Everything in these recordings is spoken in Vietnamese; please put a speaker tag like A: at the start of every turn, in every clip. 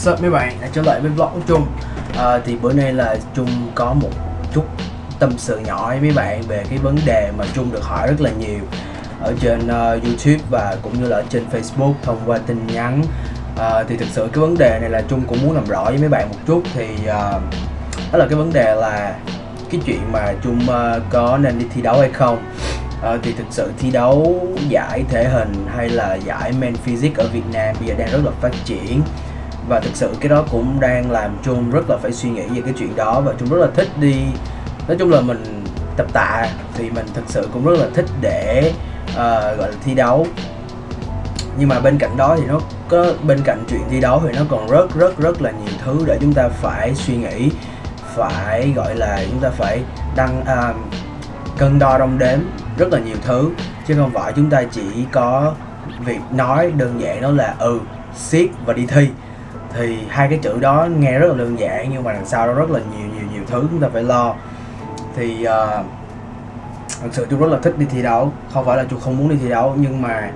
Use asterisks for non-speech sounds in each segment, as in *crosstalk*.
A: What's up mấy bạn, đã trở lại với vlog của Trung. À, Thì bữa nay là Trung có một chút tâm sự nhỏ với mấy bạn về cái vấn đề mà Trung được hỏi rất là nhiều Ở trên uh, YouTube và cũng như là ở trên Facebook thông qua tin nhắn. À, Thì thực sự cái vấn đề này là Trung cũng muốn làm rõ với mấy bạn một chút. Thì uh, đó là cái vấn đề là cái chuyện mà Trung uh, có nên đi thi đấu hay không. Ờ, thì thực sự thi đấu giải thể hình hay là giải men physics ở Việt Nam bây giờ đang rất là phát triển và thực sự cái đó cũng đang làm chung rất là phải suy nghĩ về cái chuyện đó và chung rất là thích đi nói chung là mình tập tạ thì mình thực sự cũng rất là thích để uh, gọi là thi đấu. Nhưng mà bên cạnh đó thì nó có bên cạnh chuyện thi đấu thì nó còn rất rất rất là nhiều thứ để chúng ta phải suy nghĩ phải gọi là chúng ta phải đăng uh, cân đo đong đếm rất là nhiều thứ. Chứ không phải chúng ta chỉ có việc nói đơn giản đó là ừ siết và đi thi thì hai cái chữ đó nghe rất là đơn giản nhưng mà đằng sau đó rất là nhiều nhiều nhiều thứ chúng ta phải lo. Thì ờ, uh, thật sự tôi rất là thích đi thi đấu. Không phải là tôi không muốn đi thi đấu nhưng mà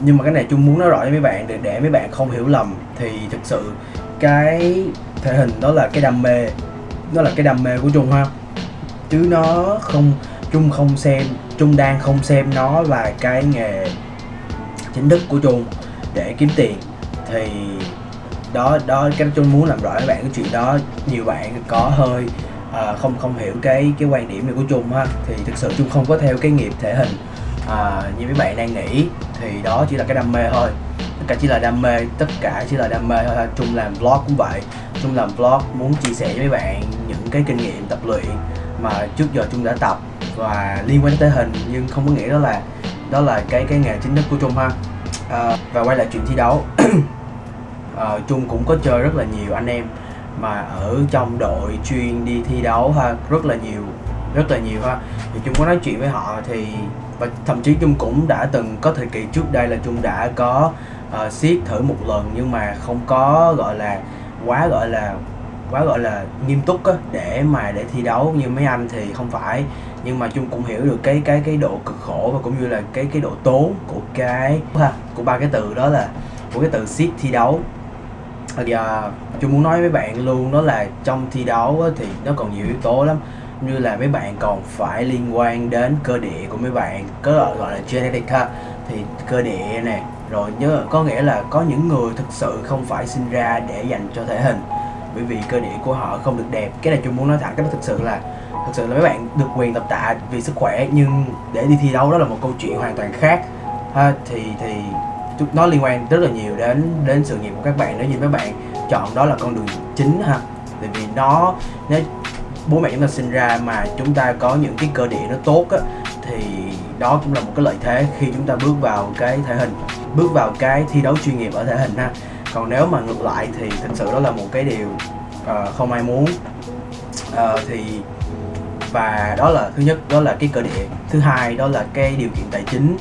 A: nhưng mà cái này chung muốn nói rõ với mấy bạn để để mấy bạn không hiểu lầm. Thì thực sự cái thể hình đó là cái đam mê đó là cái đam mê của trung ha. Chứ nó không Trung không xem Trung đang không xem nó là cái nghề chính thức của Trung để kiếm tiền. Thì đó đó cái Trung muốn làm rõ với bạn cái chuyện đó nhiều bạn có hơi à, không không hiểu cái cái quan điểm này của Trung ha. Thì thực sự Trung không có theo cái nghiệp thể hình à, như mấy bạn đang nghĩ. Thì đó chỉ là cái đam mê thôi. Tất cả chỉ là đam mê tất cả chỉ là đam mê thôi Trung làm vlog cũng vậy. Trung làm vlog muốn chia sẻ với mấy bạn những cái kinh nghiệm tập luyện mà trước giờ Trung đã tập và liên quan tới hình. Nhưng không có nghĩa đó là đó là cái cái nghề chính thức của Trung ha. À, và quay lại chuyện thi đấu. *clears throat* Ờ, chung Trung cũng có chơi rất là nhiều anh em. Mà ở trong đội chuyên đi thi đấu ha rất là nhiều rất là nhiều ha. Thì Trung có nói chuyện với họ thì và thậm chí Trung cũng đã từng có thời kỳ trước đây là Trung đã có uh, siết thử một lần nhưng mà không có gọi là quá gọi là quá gọi là nghiêm túc á để mà để thi đấu như mấy anh thì không phải. Nhưng mà chung cũng hiểu được cái cái cái độ cực khổ và cũng như là cái cái độ tốn của cái ha của ba cái từ đó là của cái từ siết thi đấu giờ chú muốn nói với bạn luôn đó là trong thi đấu thì nó còn nhiều yếu tố lắm. Như là mấy bạn còn phải liên quan đến cơ địa của mấy bạn có gọi, gọi là genetic ha. Thì cơ địa này rồi nhớ có nghĩa là có những người thực sự không phải sinh ra để dành cho thể hình. Bởi vì cơ địa của họ không được đẹp. Cái này chung muốn nói thẳng cái đó thực sự là thực sự là mấy bạn được quyền tập tạ vì sức khỏe nhưng để đi thi đấu đó là một câu chuyện hoàn toàn khác. Ha thì thì nó liên quan rất là nhiều đến đến sự nghiệp của các bạn. Nếu như các bạn chọn đó là con đường chính ha tại vì nó nếu bố mẹ chúng ta sinh ra mà chúng ta có những cái cơ địa nó tốt á thì đó cũng là một cái lợi thế khi chúng ta bước vào cái thể hình bước vào cái thi đấu chuyên nghiệp ở thể hình ha. Còn nếu mà ngược lại thì thực sự đó là một cái điều uh, không ai muốn. Uh, thì và đó là thứ nhất đó là cái cơ địa. Thứ hai đó là cái điều kiện tài chính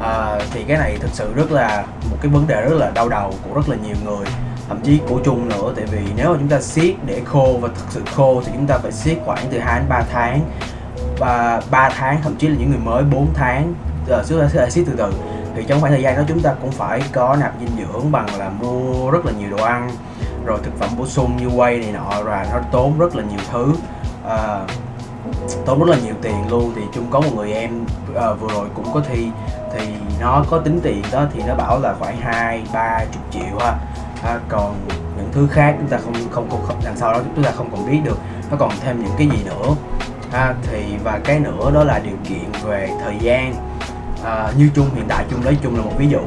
A: à, thì cái này thực sự rất là một cái vấn đề rất là đau đầu của rất là nhiều người thậm chí của chung nữa. Tại vì nếu mà chúng ta siết để khô và thực sự khô thì chúng ta phải siết khoảng từ 2 đến 3 tháng. Và 3 tháng thậm chí là những người mới 4 tháng giờ chúng ta sẽ siết từ từ. Thì trong khoảng thời gian đó chúng ta cũng phải có nạp dinh dưỡng bằng là mua rất là nhiều đồ ăn rồi thực phẩm bổ sung như whey này nọ và nó tốn rất là nhiều thứ. À, tốn rất là nhiều tiền luôn. Thì chung có một người em à, vừa rồi cũng có thi thì nó có tính tiền đó thì nó bảo là khoảng hai ba chục triệu ha. À, còn những thứ khác chúng ta không không không, không đằng sau đó chúng ta không còn biết được. Nó còn thêm những cái gì nữa? Ha thì và cái nữa đó là điều kiện về thời gian. À, như chung hiện tại chung lấy chung là một ví dụ.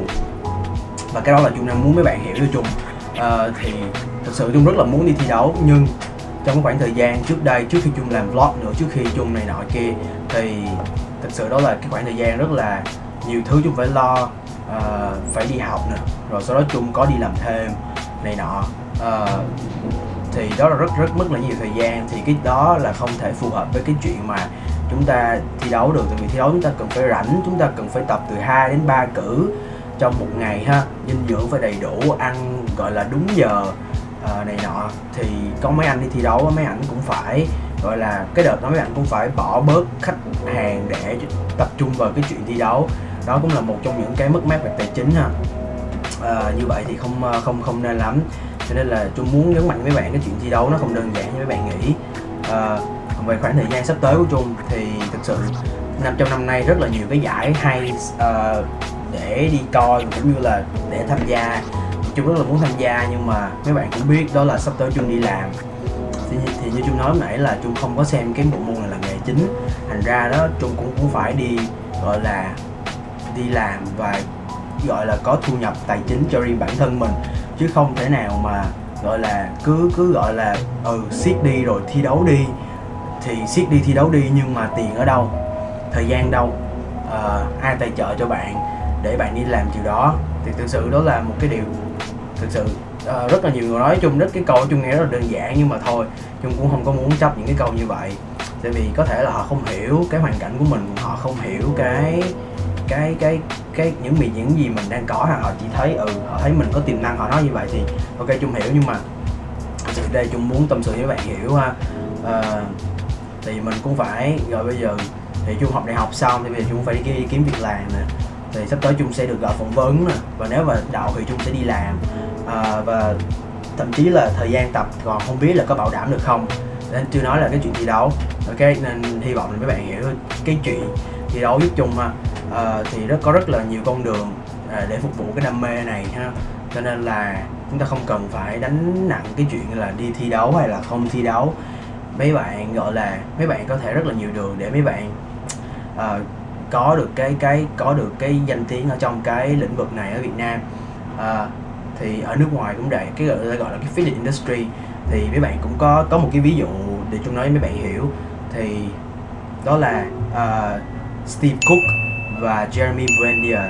A: Và cái đó là chung đang muốn mấy bạn hiểu cho chung à, thì thật sự chung rất là muốn đi thi đấu nhưng trong khoảng thời gian trước đây trước khi chung làm vlog nữa trước khi chung này nọ kia thì thật sự đó là cái khoảng thời gian rất là nhiều thứ chung phải lo uh, phải đi học nè rồi sau đó chung có đi làm thêm này nọ. Uh, thì đó là rất rất mất là nhiều thời gian thì cái đó là không thể phù hợp với cái chuyện mà chúng ta thi đấu được. Tại vì thi đấu chúng ta cần phải rảnh chúng ta cần phải tập từ 2 đến 3 cử trong một ngày ha dinh dưỡng phải đầy đủ ăn gọi là đúng giờ uh, này nọ. Thì có mấy anh đi thi đấu mấy anh cũng phải gọi là cái đợt đó mấy anh cũng phải bỏ bớt khách hàng để tập trung vào cái chuyện thi đấu đó cũng là một trong những cái mất mát về tài chính ha. À, như vậy thì không à, không không nên lắm. Cho nên là Trung muốn nhấn mạnh với bạn cái chuyện thi đấu nó không đơn giản như mấy bạn nghĩ. À, về khoảng thời gian sắp tới của Trung thì thực sự năm trong năm nay rất là nhiều cái giải hay uh, để đi coi cũng như là để tham gia. Trung rất là muốn tham gia nhưng mà mấy bạn cũng biết đó là sắp tới Trung đi làm. Thì, thì như Trung nói lúc nãy là Trung không có xem cái bộ môn này là nghề chính. Thành ra đó Trung cũng cũng phải đi gọi là đi làm và gọi là có thu nhập tài chính cho riêng bản thân mình chứ không thể nào mà gọi là cứ cứ gọi là ừ siết đi rồi thi đấu đi. Thì siết đi thi đấu đi nhưng mà tiền ở đâu thời gian đâu à, ai tài trợ cho bạn để bạn đi làm điều đó. Thì thực sự đó là một cái điều thực sự uh, rất là nhiều người nói chung rất cái câu chung nghe rất là đơn giản nhưng mà thôi chung cũng không có muốn chấp những cái câu như vậy. Tại vì có thể là họ không hiểu cái hoàn cảnh của mình họ không hiểu cái cái cái cái những việc những gì mình đang có hoặc họ chỉ thấy ừ họ thấy mình có tiềm năng họ nói như vậy thì ok chung hiểu nhưng mà thực sự đây chung muốn tâm sự với bạn hiểu ha. Uh, thì mình cũng phải rồi bây giờ thì chung học đại học xong thì bây giờ chung phải đi, kiếm việc làm nè. Thì sắp tới chung sẽ được gọi phỏng vấn nè và nếu mà đậu thì chung sẽ đi làm. À, và thậm chí là thời gian tập còn không biết là có bảo đảm được không. Nên chưa nói là cái chuyện thi đấu ok nên hy vọng là mấy bạn hiểu cái chuyện thi đấu giúp chung ha uh, thì rất có rất là nhiều con đường uh, để phục vụ cái đam mê này ha. Cho nên là chúng ta không cần phải đánh nặng cái chuyện là đi thi đấu hay là không thi đấu. Mấy bạn gọi là mấy bạn có thể rất là nhiều đường để mấy bạn uh, có được cái cái có được cái danh tiếng ở trong cái lĩnh vực này ở Việt Nam. Uh, thì ở nước ngoài cũng vậy cái gọi là gọi là cái fitness industry. Thì mấy bạn cũng có có một cái ví dụ để chúng nói với mấy bạn hiểu. Thì đó là uh, Steve Cook và Jeremy Brandier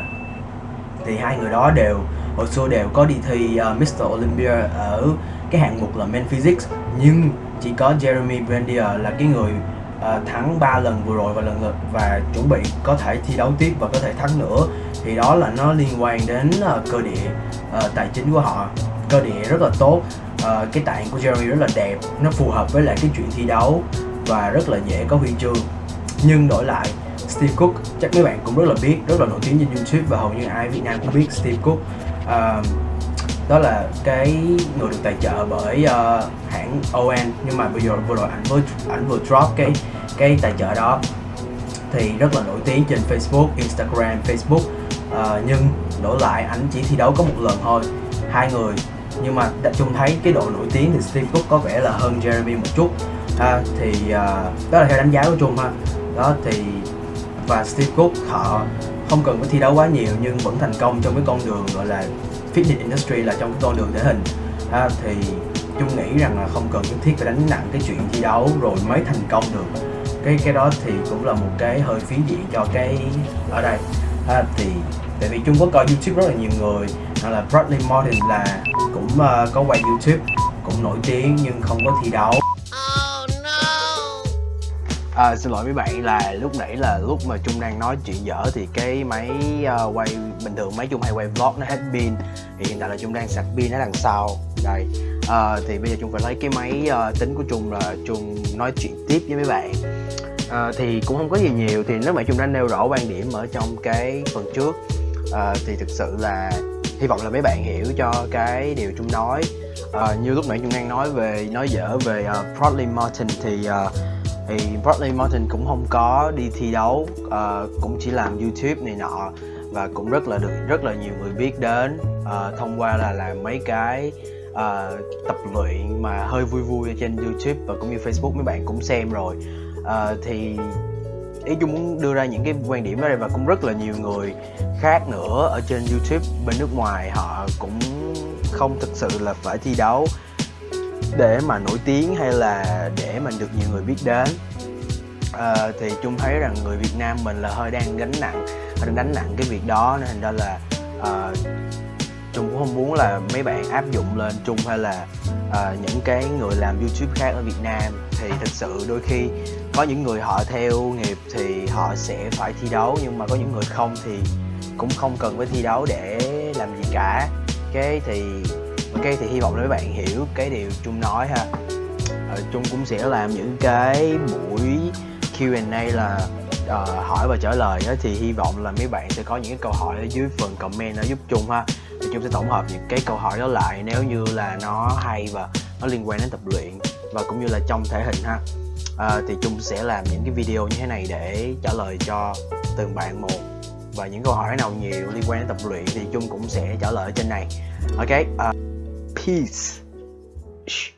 A: thì hai người đó đều hồi xưa đều có đi thi ờ, uh, Mr. Olympia ở cái hạng mục là men physics. Nhưng chỉ có Jeremy Brandier là cái người uh, thắng 3 lần vừa rồi và lần lượt và chuẩn bị có thể thi đấu tiếp và có thể thắng nữa. Thì đó là nó liên quan đến uh, cơ địa uh, tài chính của họ. Cơ địa rất là tốt uh, cái tạng của Jeremy rất là đẹp nó phù hợp với lại cái chuyện thi đấu và rất là dễ có huy chương. Nhưng đổi lại Steve Cook. Chắc mấy bạn cũng rất là biết rất là nổi tiếng trên YouTube và hầu như ai Việt Nam cũng biết Steve Cook. Uh, đó là cái người được tài trợ bởi uh, hãng ON nhưng mà bây giờ vừa rồi ảnh vừa ảnh vừa drop cái cái tài trợ đó. Thì rất là nổi tiếng trên Facebook, Instagram, Facebook. Uh, nhưng đổi lại ảnh chỉ thi đấu có một lần thôi hai người. Nhưng mà đã chung thấy cái độ nổi tiếng thì Steve Cook có vẻ là hơn Jeremy một chút. À, thì uh, đó là theo đánh giá của Chung ha. Đó thì và Steve Cook họ không cần phải thi đấu quá nhiều nhưng vẫn thành công trong cái con đường gọi là fitness industry là trong cái con đường thể hình. À, thì Chung nghĩ rằng là không cần nhất thiết phải đánh nặng cái chuyện thi đấu rồi mới thành công được. Cái cái đó thì cũng là một cái hơi phí diện cho cái ở đây. À, thì tại vì Trung có coi YouTube rất là nhiều người hoặc là Bradley Martin là cũng uh, có quay YouTube cũng nổi tiếng nhưng không có thi đấu. À, xin lỗi mấy bạn là lúc nãy là lúc mà Trung đang nói chuyện dở thì cái máy uh, quay bình thường máy Trung hay quay vlog nó hết pin. Thì hiện tại là Trung đang sạc pin ở đằng sau. Đây. À, thì bây giờ Trung phải lấy cái máy uh, tính của Trung là Trung nói chuyện tiếp với mấy bạn. À, thì cũng không có gì nhiều. Thì nếu mà Trung đã nêu rõ quan điểm ở trong cái phần trước. À, thì thực sự là hy vọng là mấy bạn hiểu cho cái điều Trung nói. À, như lúc nãy Trung đang nói về nói dở về à, uh, Proudly Martin thì uh, thì Bradley Martin cũng không có đi thi đấu uh, cũng chỉ làm YouTube này nọ và cũng rất là được rất là nhiều người biết đến uh, thông qua là làm mấy cái uh, tập luyện mà hơi vui vui ở trên YouTube và cũng như Facebook mấy bạn cũng xem rồi. Uh, thì ý chung muốn đưa ra những cái quan điểm đó đây và cũng rất là nhiều người khác nữa ở trên YouTube bên nước ngoài họ cũng không thực sự là phải thi đấu để mà nổi tiếng hay là để mình được nhiều người biết đến? À, thì chung thấy rằng người Việt Nam mình là hơi đang gánh nặng đang đánh nặng cái việc đó nên thành ra là ờ, à, chung cũng không muốn là mấy bạn áp dụng lên chung hay là à, những cái người làm youtube khác ở việt nam. Thì thật sự đôi khi có những người họ theo nghiệp thì họ sẽ phải thi đấu nhưng mà có những người không thì cũng không cần phải thi đấu để làm gì cả. Cái thì ok thì hy vọng là mấy bạn hiểu cái điều chung nói ha. Ờ, chung cũng sẽ làm những cái buổi Q&A là uh, hỏi và trả lời đó thì hy vọng là mấy bạn sẽ có những cái câu hỏi ở dưới phần comment ở giúp chung ha. Thì Chung sẽ tổng hợp những cái câu hỏi đó lại nếu như là nó hay và nó liên quan đến tập luyện và cũng như là trong thể hình ha. À, thì Chung sẽ làm những cái video như thế này để trả lời cho từng bạn một và những câu hỏi nào nhiều liên quan đến tập luyện thì Chung cũng sẽ trả lời ở trên này. Ok uh, peace Shh.